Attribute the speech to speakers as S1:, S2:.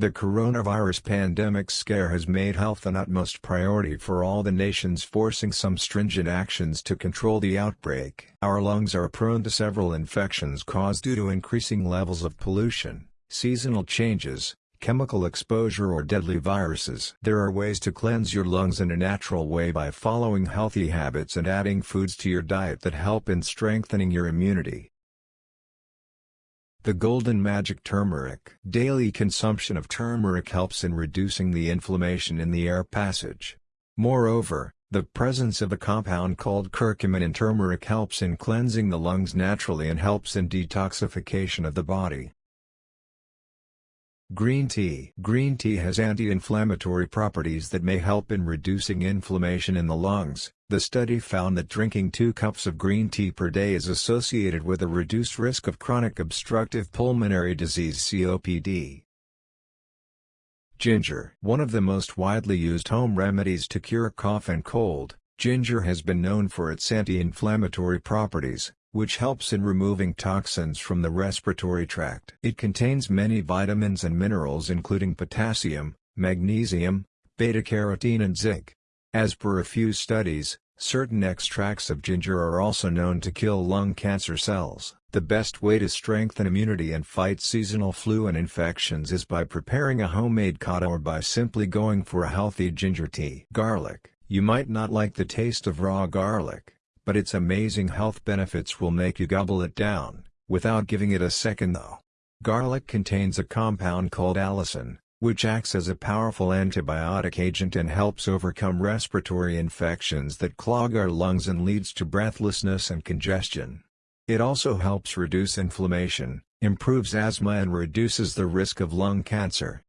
S1: The coronavirus pandemic scare has made health an utmost priority for all the nations forcing some stringent actions to control the outbreak. Our lungs are prone to several infections caused due to increasing levels of pollution, seasonal changes, chemical exposure or deadly viruses. There are ways to cleanse your lungs in a natural way by following healthy habits and adding foods to your diet that help in strengthening your immunity. The Golden Magic Turmeric Daily consumption of turmeric helps in reducing the inflammation in the air passage. Moreover, the presence of a compound called curcumin in turmeric helps in cleansing the lungs naturally and helps in detoxification of the body. Green tea Green tea has anti-inflammatory properties that may help in reducing inflammation in the lungs. The study found that drinking 2 cups of green tea per day is associated with a reduced risk of chronic obstructive pulmonary disease COPD. Ginger One of the most widely used home remedies to cure cough and cold, ginger has been known for its anti-inflammatory properties, which helps in removing toxins from the respiratory tract. It contains many vitamins and minerals including potassium, magnesium, beta-carotene and zinc. As per a few studies, certain extracts of ginger are also known to kill lung cancer cells. The best way to strengthen immunity and fight seasonal flu and infections is by preparing a homemade kadha or by simply going for a healthy ginger tea. Garlic You might not like the taste of raw garlic, but its amazing health benefits will make you gobble it down, without giving it a second though. Garlic contains a compound called allicin, which acts as a powerful antibiotic agent and helps overcome respiratory infections that clog our lungs and leads to breathlessness and congestion. It also helps reduce inflammation, improves asthma and reduces the risk of lung cancer.